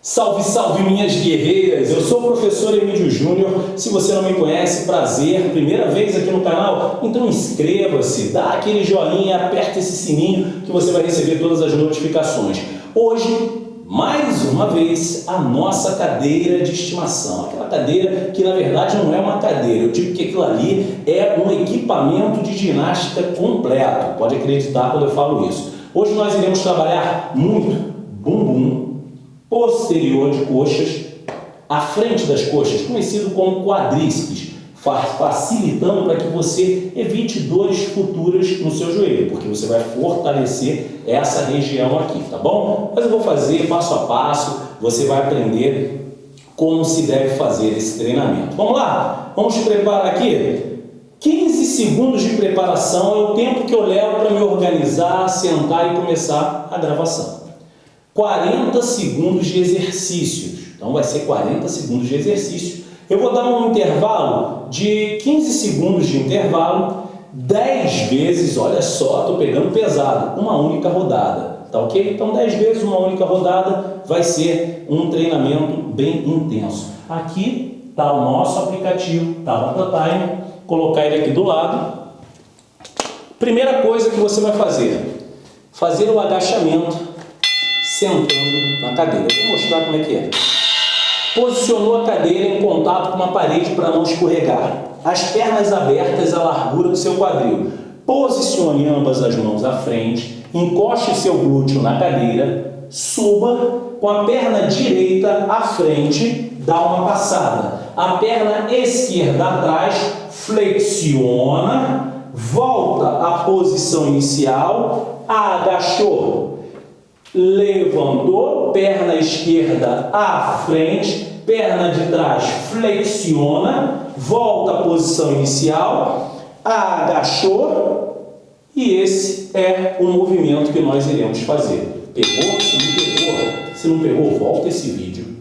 Salve, salve minhas guerreiras! Eu sou o professor Emílio Júnior. Se você não me conhece, prazer, primeira vez aqui no canal, então inscreva-se, dá aquele joinha, aperta esse sininho que você vai receber todas as notificações. Hoje, mais uma vez, a nossa cadeira de estimação. Aquela cadeira que na verdade não é uma cadeira, eu digo que aquilo ali é um equipamento de ginástica completo. Pode acreditar quando eu falo isso. Hoje nós iremos trabalhar muito bumbum, posterior de coxas, à frente das coxas, conhecido como quadríceps, facilitando para que você evite dores futuras no seu joelho, porque você vai fortalecer essa região aqui, tá bom? Mas eu vou fazer passo a passo, você vai aprender como se deve fazer esse treinamento. Vamos lá? Vamos preparar aqui? 15 segundos de preparação é o tempo que eu levo para me organizar, sentar e começar a gravação. 40 segundos de exercícios. Então vai ser 40 segundos de exercício. Eu vou dar um intervalo de 15 segundos de intervalo, 10 vezes, olha só, estou pegando pesado, uma única rodada. Tá ok? Então 10 vezes uma única rodada vai ser um treinamento bem intenso. Aqui está o nosso aplicativo, tá o Time, colocar ele aqui do lado. Primeira coisa que você vai fazer, fazer o agachamento sentando na cadeira. Vou mostrar como é que é. Posicionou a cadeira em contato com uma parede para não escorregar. As pernas abertas à largura do seu quadril. Posicione ambas as mãos à frente, encoste seu glúteo na cadeira, suba com a perna direita à frente, dá uma passada. A perna esquerda atrás, flexiona, volta à posição inicial, agachou, levantou, perna esquerda à frente, perna de trás flexiona, volta à posição inicial, agachou e esse é o movimento que nós iremos fazer. Pegou? Se não pegou, se não pegou, volta esse vídeo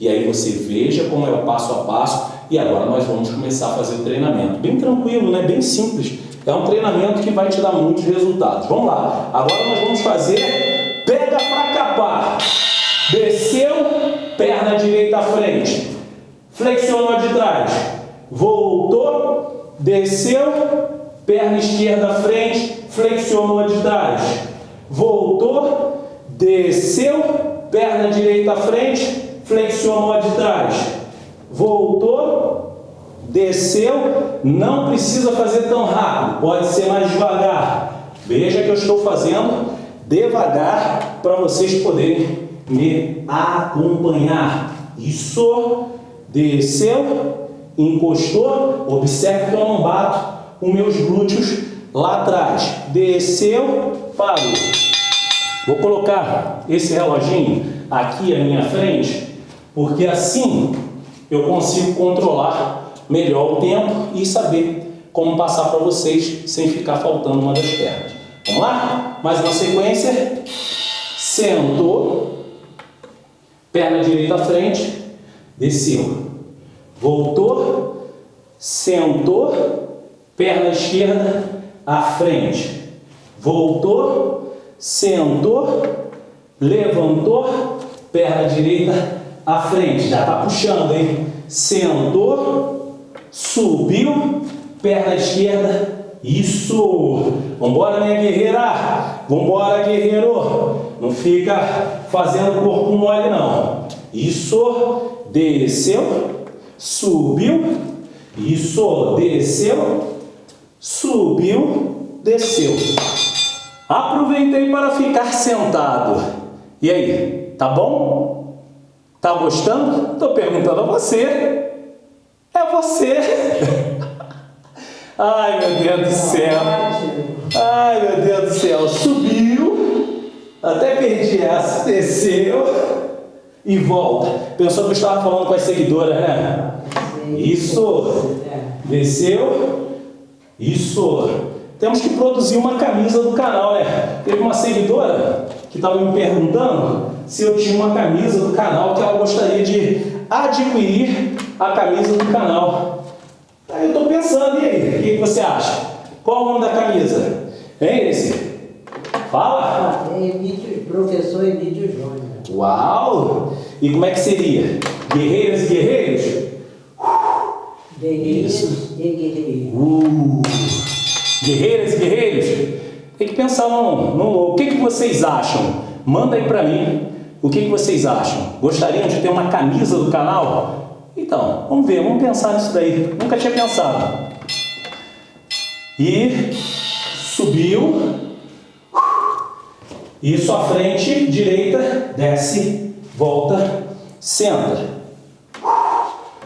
e aí você veja como é o passo a passo e agora nós vamos começar a fazer o treinamento. Bem tranquilo, né? bem simples. É um treinamento que vai te dar muitos resultados. Vamos lá. Agora nós vamos fazer Pega para capar. Desceu, perna direita à frente. Flexionou de trás. Voltou, desceu, perna esquerda à frente, flexionou de trás. Voltou, desceu, perna direita à frente, flexionou de trás. Voltou, desceu, não precisa fazer tão rápido, pode ser mais devagar. Veja que eu estou fazendo devagar para vocês poderem me acompanhar. Isso, desceu, encostou, observe que eu não bato os meus glúteos lá atrás. Desceu, parou. Vou colocar esse reloginho aqui à minha frente, porque assim eu consigo controlar melhor o tempo e saber como passar para vocês sem ficar faltando uma das pernas. Vamos lá? Mais uma sequência. Sentou. Perna direita à frente. Desceu. Voltou. Sentou. Perna esquerda à frente. Voltou. Sentou. Levantou. Perna direita à frente. Já está puxando, hein? Sentou. Subiu. Perna esquerda isso! Vambora, minha guerreira! Vambora, guerreiro! Não fica fazendo corpo mole, não. Isso! Desceu, subiu. Isso! Desceu, subiu, desceu. Aproveitei para ficar sentado. E aí, tá bom? Tá gostando? Estou perguntando a você. É você! Ai, meu Deus do céu. Ai, meu Deus do céu. Subiu, até perdi essa, desceu e volta. Pensou que eu estava falando com as seguidoras, né? Isso. Desceu. Isso. Temos que produzir uma camisa do canal, né? Teve uma seguidora que estava me perguntando se eu tinha uma camisa do canal que ela gostaria de adquirir a camisa do canal. Aí eu estou pensando, e aí? O que você acha? Qual o nome da camisa? Hein, esse? Fala! Ah, é Emílio, professor Emílio Júnior. Uau! E como é que seria? Guerreiras e guerreiros? Guerreiros Isso. e guerreiros. Uh, guerreiras e guerreiros? Tem que pensar no, no o que, que vocês acham. Manda aí pra mim o que, que vocês acham. Gostariam de ter uma camisa do canal? Então, vamos ver, vamos pensar nisso daí. Nunca tinha pensado. E subiu. Isso à frente, direita, desce, volta, senta.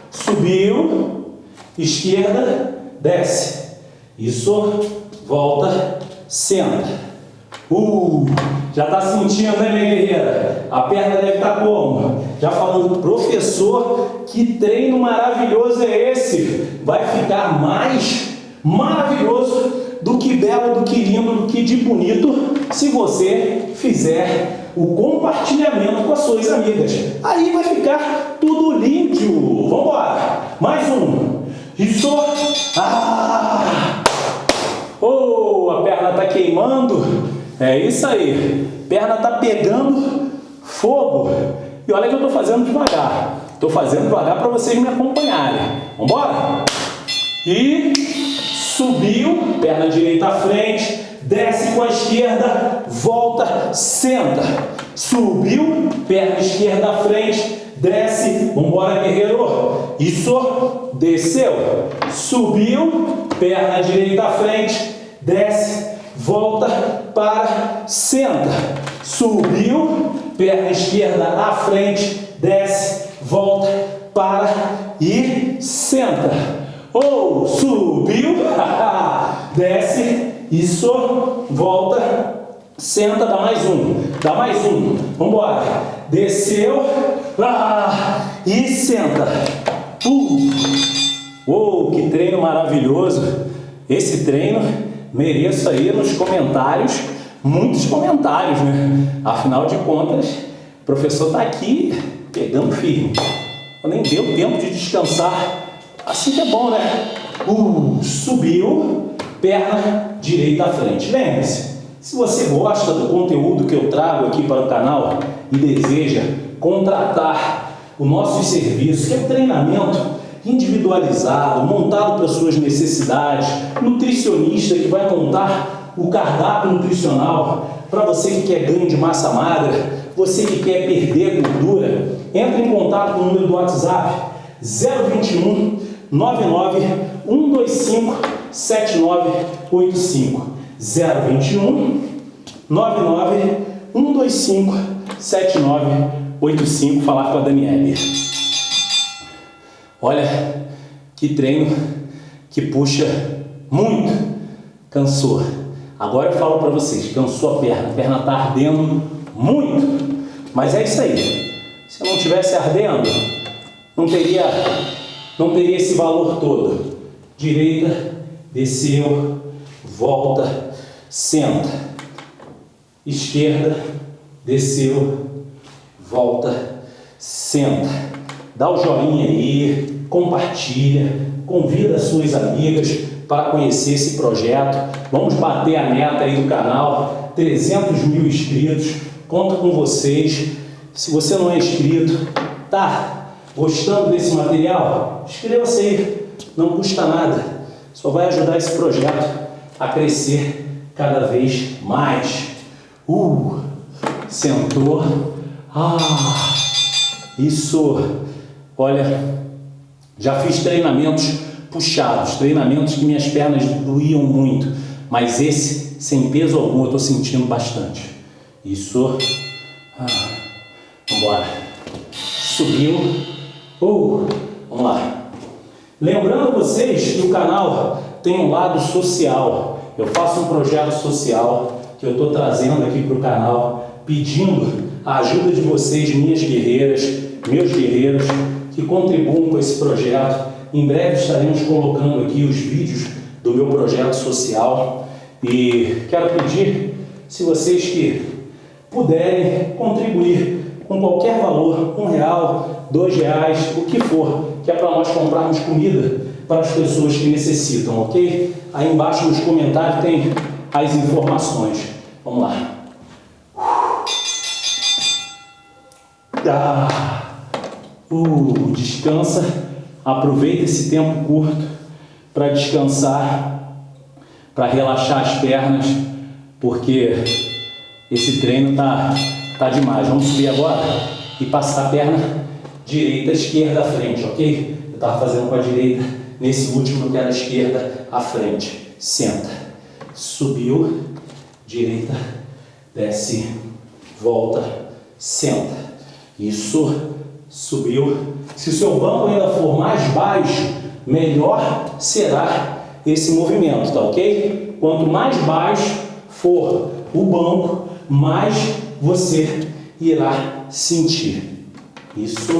Subiu, esquerda, desce. Isso, volta, senta. Uh, já está sentindo, né, minha guerreira? A perna deve estar tá como? Já falando, professor, que treino maravilhoso é esse? Vai ficar mais maravilhoso do que belo, do que lindo, do que de bonito, se você fizer o compartilhamento com as suas amigas. Aí vai ficar tudo lindo. Vamos embora. Mais um. Isso. Ah! Oh, a perna está queimando. É isso aí. Perna está pegando fogo. E olha que eu estou fazendo devagar. Estou fazendo devagar para vocês me acompanharem. Vamos embora? E subiu, perna direita à frente, desce com a esquerda, volta, senta. Subiu, perna esquerda à frente, desce, vambora guerreiro. Isso, desceu. Subiu, perna direita à frente, desce, volta, para, senta. Subiu, perna esquerda à frente, desce, volta, para e senta. Ou subiu, desce, isso, volta, senta, dá mais um, dá mais um, vamos embora. Desceu, ah, e senta. Uh. Oh, que treino maravilhoso. Esse treino mereço aí nos comentários, muitos comentários, né? Afinal de contas, o professor está aqui pegando firme. Nem deu tempo de descansar Assim que é bom, né? Uh, subiu, perna direita à frente. Lembre-se, se você gosta do conteúdo que eu trago aqui para o canal e deseja contratar o nosso serviço, que é treinamento individualizado, montado para suas necessidades, nutricionista que vai montar o cardápio nutricional para você que quer ganho de massa magra, você que quer perder gordura, entre em contato com o número do WhatsApp 021 99 125 7985 021 99 125 7985 falar com a Daniele. Olha que treino que puxa muito. Cansou. Agora eu falo para vocês, cansou a perna, a perna está ardendo muito. Mas é isso aí. Se não tivesse ardendo, não teria não teria esse valor todo. Direita, desceu, volta, senta. Esquerda, desceu, volta, senta. Dá o joinha aí, compartilha, convida as suas amigas para conhecer esse projeto. Vamos bater a meta aí do canal, 300 mil inscritos. Conto com vocês. Se você não é inscrito, tá Gostando desse material? Inscreva-se aí, não custa nada, só vai ajudar esse projeto a crescer cada vez mais. Uh, sentou, ah, isso, olha, já fiz treinamentos puxados, treinamentos que minhas pernas doíam muito, mas esse, sem peso algum, eu estou sentindo bastante. Isso, ah, embora, subiu, Uh, vamos lá. Lembrando vocês que o canal tem um lado social. Eu faço um projeto social que eu estou trazendo aqui para o canal, pedindo a ajuda de vocês, minhas guerreiras, meus guerreiros, que contribuam com esse projeto. Em breve estaremos colocando aqui os vídeos do meu projeto social e quero pedir, se vocês que puderem contribuir com qualquer valor, um real, dois reais, o que for, que é para nós comprarmos comida para as pessoas que necessitam, ok? Aí embaixo nos comentários tem as informações. Vamos lá. Ah. Uh, descansa. Aproveita esse tempo curto para descansar, para relaxar as pernas, porque esse treino tá, tá demais. Vamos subir agora e passar a perna direita, esquerda à frente, ok? Eu estava fazendo com a direita, nesse último eu quero a esquerda à frente. Senta. Subiu, direita, desce, volta, senta. Isso, subiu. Se o seu banco ainda for mais baixo, melhor será esse movimento, tá ok? Quanto mais baixo for o banco, mais você irá sentir. Isso.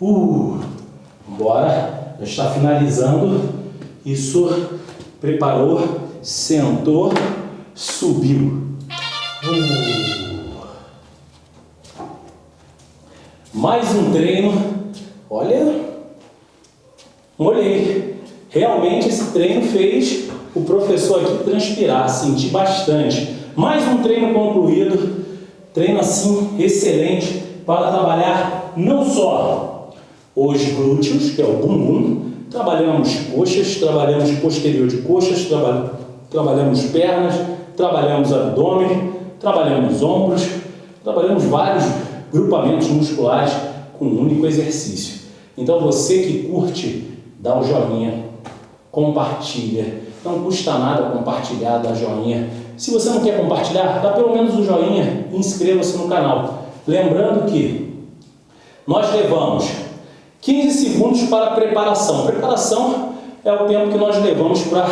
Uh, bora. Já está finalizando. Isso. Preparou. Sentou. Subiu. Uh. Mais um treino. Olha. Molhei. Realmente esse treino fez o professor aqui transpirar, sentir bastante. Mais um treino concluído, treino assim excelente para trabalhar não só os glúteos, que é o bumbum, trabalhamos coxas, trabalhamos posterior de coxas, traba trabalhamos pernas, trabalhamos abdômen, trabalhamos ombros, trabalhamos vários grupamentos musculares com um único exercício. Então você que curte, dá o joinha, compartilha, não custa nada compartilhar, dar joinha, se você não quer compartilhar, dá pelo menos um joinha e inscreva-se no canal. Lembrando que nós levamos 15 segundos para preparação. Preparação é o tempo que nós levamos para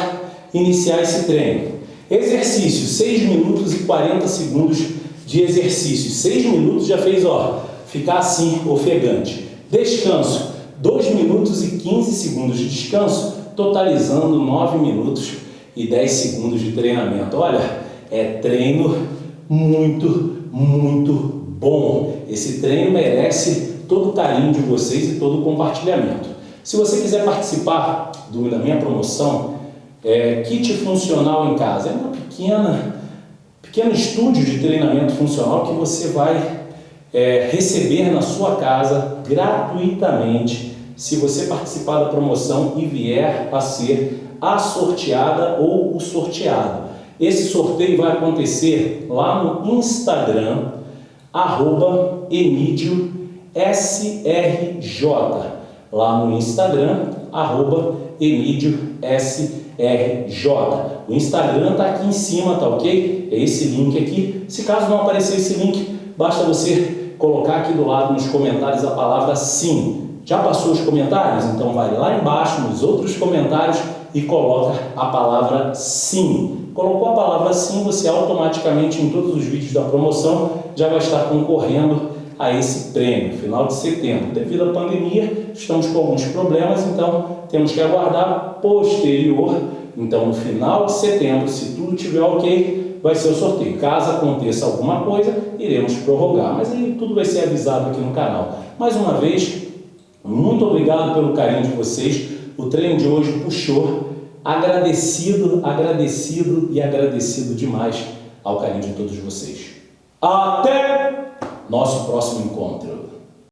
iniciar esse treino. Exercício, 6 minutos e 40 segundos de exercício. 6 minutos já fez, ó, ficar assim, ofegante. Descanso, 2 minutos e 15 segundos de descanso, totalizando 9 minutos e 10 segundos de treinamento. Olha, é treino muito, muito bom. Esse treino merece todo o carinho de vocês e todo o compartilhamento. Se você quiser participar do, da minha promoção, é, kit funcional em casa, é uma pequena, pequeno estúdio de treinamento funcional que você vai é, receber na sua casa gratuitamente se você participar da promoção e vier a ser a sorteada ou o sorteado. Esse sorteio vai acontecer lá no Instagram, arroba SRJ. Lá no Instagram, arroba SRJ. O Instagram está aqui em cima, tá ok? É esse link aqui. Se caso não aparecer esse link, basta você colocar aqui do lado nos comentários a palavra sim. Já passou os comentários? Então vai lá embaixo nos outros comentários e coloca a palavra sim. Colocou a palavra sim, você automaticamente em todos os vídeos da promoção já vai estar concorrendo a esse prêmio, final de setembro. Devido à pandemia, estamos com alguns problemas, então temos que aguardar posterior. Então, no final de setembro, se tudo estiver ok, vai ser o sorteio. Caso aconteça alguma coisa, iremos prorrogar. Mas aí tudo vai ser avisado aqui no canal. Mais uma vez, muito obrigado pelo carinho de vocês. O treino de hoje puxou. Agradecido, agradecido e agradecido demais ao carinho de todos vocês. Até nosso próximo encontro.